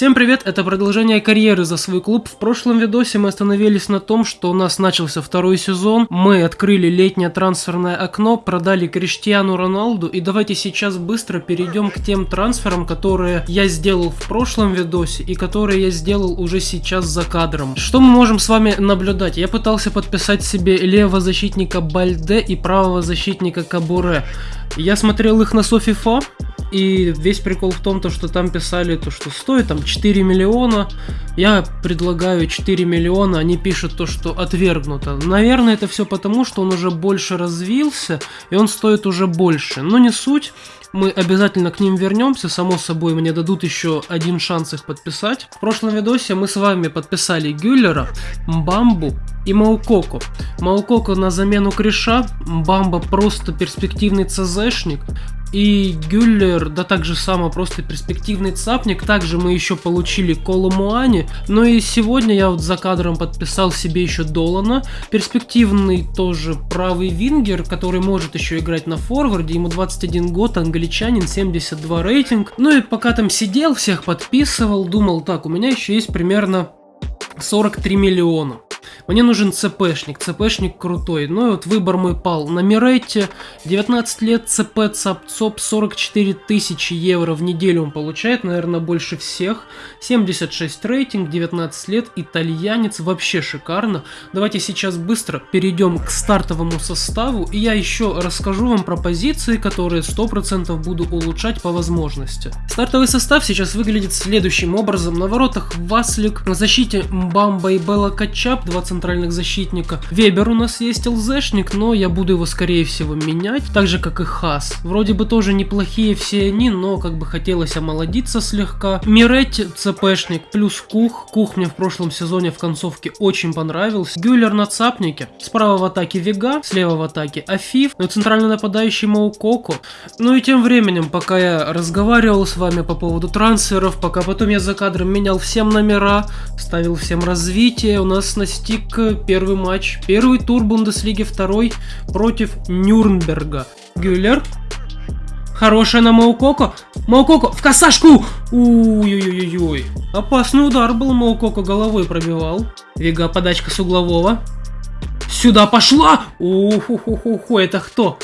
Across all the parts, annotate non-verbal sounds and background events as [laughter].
Всем привет, это продолжение карьеры за свой клуб. В прошлом видосе мы остановились на том, что у нас начался второй сезон. Мы открыли летнее трансферное окно, продали Криштиану Роналду. И давайте сейчас быстро перейдем к тем трансферам, которые я сделал в прошлом видосе и которые я сделал уже сейчас за кадром. Что мы можем с вами наблюдать? Я пытался подписать себе левого защитника Бальде и правого защитника Кабуре. Я смотрел их на Софифа, и весь прикол в том, то, что там писали, то, что стоит там 4 миллиона. Я предлагаю 4 миллиона, они пишут то, что отвергнуто. Наверное, это все потому, что он уже больше развился, и он стоит уже больше. Но не суть. Мы обязательно к ним вернемся, само собой мне дадут еще один шанс их подписать. В прошлом видосе мы с вами подписали Гюллера, Бамбу и Маукоко. Маукоко на замену Криша, Бамба просто перспективный ЦЗшник, и Гюллер, да так же само просто перспективный цапник. Также мы еще получили Колу Муани. Ну и сегодня я вот за кадром подписал себе еще Долана. Перспективный тоже правый вингер, который может еще играть на форварде. Ему 21 год, англичанин, 72 рейтинг. Ну и пока там сидел, всех подписывал, думал, так, у меня еще есть примерно 43 миллиона. Мне нужен ЦПшник, ЦПшник крутой. Ну и вот выбор мой пал на Миретте. 19 лет ЦП ЦАП 44 тысячи евро в неделю он получает, наверное, больше всех. 76 рейтинг, 19 лет, итальянец, вообще шикарно. Давайте сейчас быстро перейдем к стартовому составу. И я еще расскажу вам про позиции, которые 100% буду улучшать по возможности. Стартовый состав сейчас выглядит следующим образом. На воротах Васлик, на защите Мбамба и Белла Качап, 20 центральных защитника. Вебер у нас есть ЛЗшник, но я буду его скорее всего менять, так же как и Хас. Вроде бы тоже неплохие все они, но как бы хотелось омолодиться слегка. Миретти ЦПшник плюс Кух. Кух мне в прошлом сезоне в концовке очень понравился. Гюллер на цапнике. Справа в атаке Вега, слева в атаке Афиф, но центральный нападающий Маукоко. Ну и тем временем, пока я разговаривал с вами по поводу трансферов, пока потом я за кадром менял всем номера, ставил всем развитие, у нас настиг Лейпциг, первый матч, первый тур Бундеслиги, второй против Нюрнберга. Гюллер. Хорошая на Маукоко. Маукоко в косашку! Ой-ой-ой-ой. Опасный удар был, Маукоко головой пробивал. Вега подачка с углового. Сюда пошла! Уху-ху-ху-ху, это кто?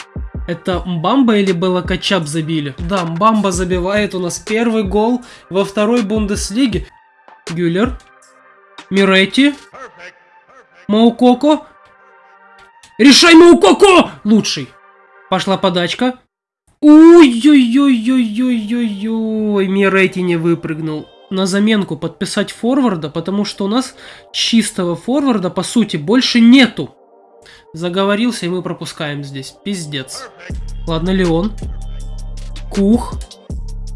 Это Мбамба или Белакачап забили? Да, Мбамба забивает у нас первый гол во второй Бундеслиге. Гюллер. Миретти. Маукоко. Решай, Маукоко! Лучший. Пошла подачка. Ой-ой-ой-ой-ой-ой-ой. Мирети не выпрыгнул. На заменку подписать форварда, потому что у нас чистого форварда, по сути, больше нету. Заговорился, и мы пропускаем здесь. Пиздец. Ладно, Леон. Кух.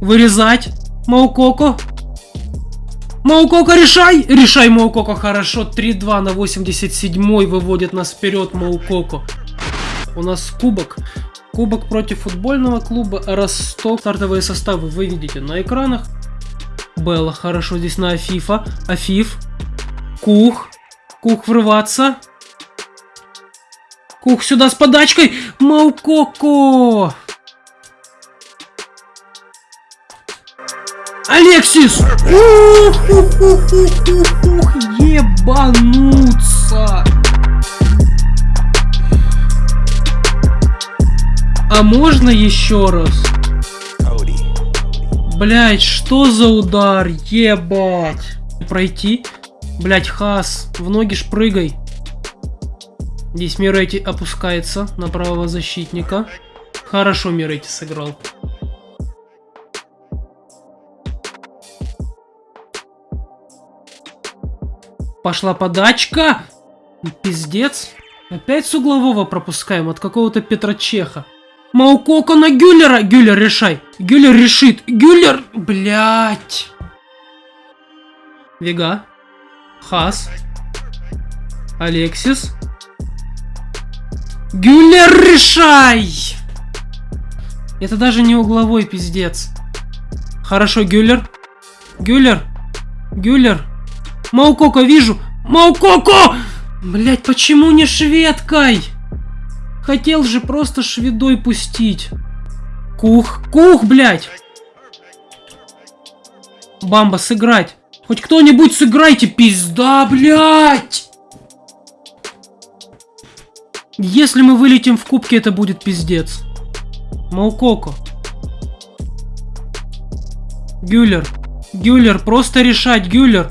Вырезать. Маукоко. Маукока, решай! Решай, Маукоко, хорошо. 3-2 на 87 выводит нас вперед Маукоко. У нас кубок. Кубок против футбольного клуба Ростов. Стартовые составы вы видите на экранах. Белла хорошо здесь на Афифа. Афиф. Кух. Кух врываться. Кух сюда с подачкой. Маукоко. Алексис! Ух, ух, ух, ух, ух, ебануться! А можно еще раз? Блять, что за удар? Ебать! Пройти? Блять, Хас, в ноги шпрыгай. Здесь Мирети опускается на правого защитника. Хорошо Мирети сыграл. Пошла подачка. Пиздец. Опять с углового пропускаем от какого-то Петра Чеха. Маукоко на Гюллера. Гюллер, решай. Гюллер решит. Гюллер. Блять. Вега. Хас. Алексис. Гюллер, решай. Это даже не угловой пиздец. Хорошо, Гюллер. Гюллер. Гюллер. Маукоко вижу! Маукоко! Блять, почему не шведкой? Хотел же просто шведой пустить. Кух, кух, блять! Бамба, сыграть. Хоть кто-нибудь сыграйте, пизда, блядь! Если мы вылетим в кубке, это будет пиздец. Маукоко. Гюллер. Гюллер, просто решать, Гюллер.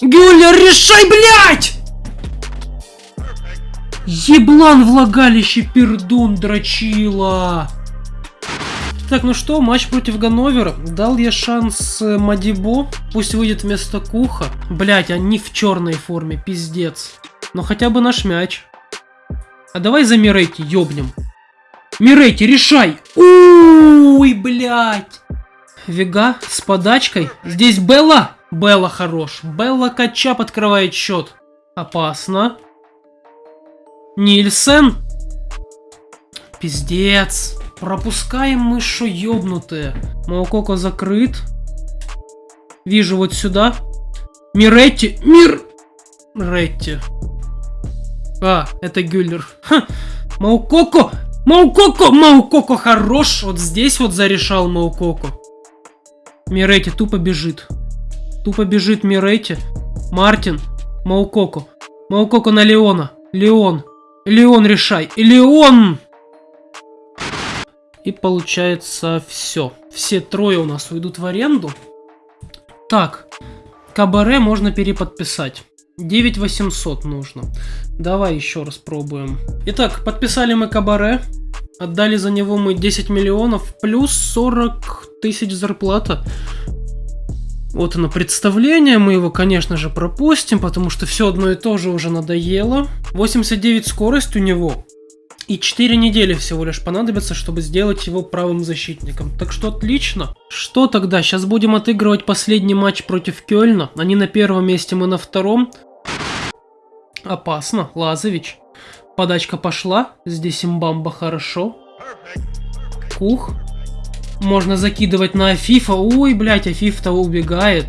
Гюллер, решай, блядь! Еблан влагалище, пердун, дрочила. Так, ну что, матч против Ганновера. Дал я шанс э, Мадибо. Пусть выйдет вместо Куха. Блять, они в черной форме, пиздец. Но хотя бы наш мяч. А давай за Мирейти ёбнем. Мирейти, решай! Уй, блядь! Вега с подачкой. Здесь Белла. Белла хорош. Белла Качап открывает счет. Опасно. Нильсен. Пиздец. Пропускаем мы шо ёбнутые. Маукоко закрыт. Вижу вот сюда. Миретти. Мир... Ретти. А, это Гюллер. Ха. Маукоко. Маукоко. Маукоко хорош. Вот здесь вот зарешал Маукоко. Миретти тупо бежит. Тупо бежит Миретти. Мартин. Маукоко. Маукоко на Леона. Леон. Леон решай. Леон! И получается все. Все трое у нас уйдут в аренду. Так, Кабаре можно переподписать. 9800 нужно. Давай еще раз пробуем. Итак, подписали мы Кабаре. Отдали за него мы 10 миллионов плюс 40 тысяч зарплата. Вот оно представление, мы его, конечно же, пропустим, потому что все одно и то же уже надоело. 89 скорость у него. И 4 недели всего лишь понадобится, чтобы сделать его правым защитником. Так что отлично. Что тогда? Сейчас будем отыгрывать последний матч против Кёльна. Они на первом месте, мы на втором. Опасно. Лазович. Подачка пошла. Здесь имбамба хорошо. Кух. Можно закидывать на Афифа. Ой, блядь, Афиф-то убегает.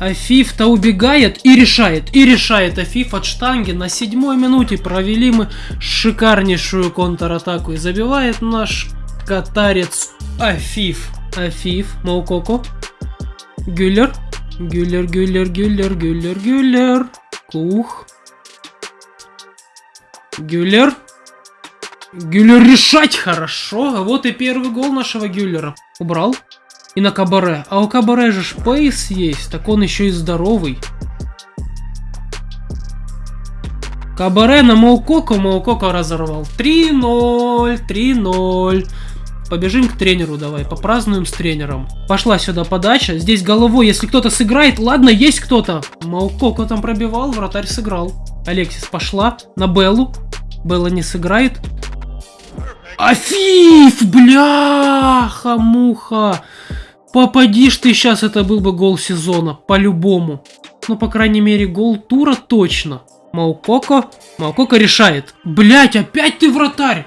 Афиф-то убегает и решает, и решает Афиф от штанги. На седьмой минуте провели мы шикарнейшую контратаку. И забивает наш катарец Афиф. Афиф, Маукоко. Гюллер. Гюллер, Гюллер, Гюллер, Гюллер, Гюллер. Кух. Гюллер. Гюллер решать хорошо. А вот и первый гол нашего Гюллера. Убрал. И на Кабаре. А у Кабаре же шпейс есть, так он еще и здоровый. Кабаре на Маукоко, Маукоко разорвал. 3-0, 3-0. Побежим к тренеру давай, попразднуем с тренером. Пошла сюда подача. Здесь головой, если кто-то сыграет. Ладно, есть кто-то. Маукоко там пробивал, вратарь сыграл. Алексис пошла на Беллу. Белла не сыграет. Афиф, бляха-муха. Попадишь ты сейчас, это был бы гол сезона, по-любому. Ну, по крайней мере, гол тура точно. Маукоко. Маукоко решает. Блять, опять ты вратарь!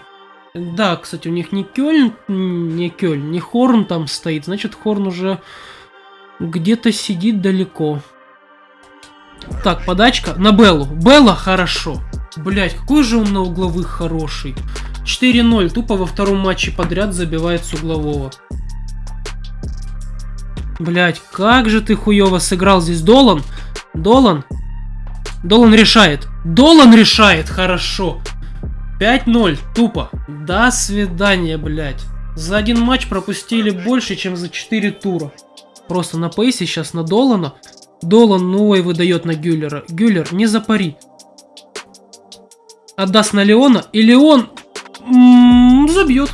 Да, кстати, у них не Кёльн, не Кёльн, не Хорн там стоит. Значит, Хорн уже где-то сидит далеко. Так, подачка на Беллу. Белла хорошо. Блять, какой же он на угловых хороший. 4-0. Тупо во втором матче подряд забивает с углового. Блять, как же ты хуево сыграл здесь, Долан? Долан? Долан решает. Долан решает, хорошо. 5-0, тупо. До свидания, блять. За один матч пропустили больше, чем за 4 тура. Просто на пейсе сейчас на Долана. Долан новый выдает на Гюллера. Гюллер, не запари. Отдаст на Леона, и Леон м -м, забьет.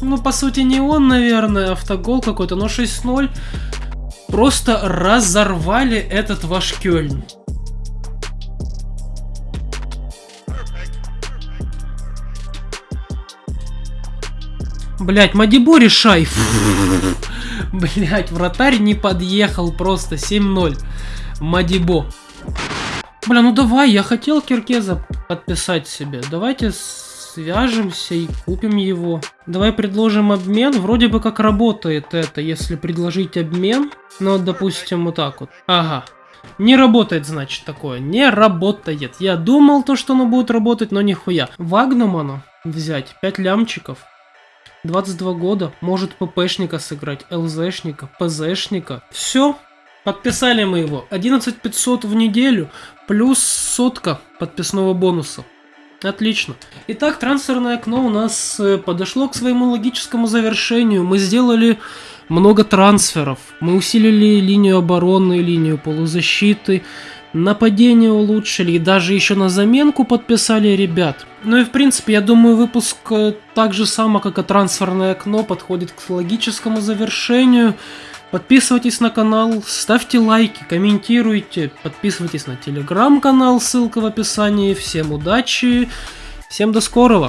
Ну, по сути, не он, наверное, автогол какой-то, но 6-0. Просто разорвали этот ваш Кёльн. Блять, Мадибо решай. [laughs] Блять, вратарь не подъехал просто. 7-0. Мадибо. Бля, ну давай, я хотел Киркеза подписать себе. Давайте свяжемся и купим его. Давай предложим обмен. Вроде бы как работает это, если предложить обмен. Ну, допустим, вот так вот. Ага. Не работает, значит, такое. Не работает. Я думал то, что оно будет работать, но нихуя. Вагнуману взять 5 лямчиков. 22 года, может ППшника сыграть, ЛЗшника, ПЗшника. Все, подписали мы его. 11 500 в неделю, плюс сотка подписного бонуса. Отлично. Итак, трансферное окно у нас э, подошло к своему логическому завершению. Мы сделали много трансферов. Мы усилили линию обороны, линию полузащиты, нападение улучшили и даже еще на заменку подписали ребят. Ну и в принципе, я думаю, выпуск э, так же само, как и трансферное окно, подходит к логическому завершению. Подписывайтесь на канал, ставьте лайки, комментируйте, подписывайтесь на телеграм-канал, ссылка в описании. Всем удачи, всем до скорого!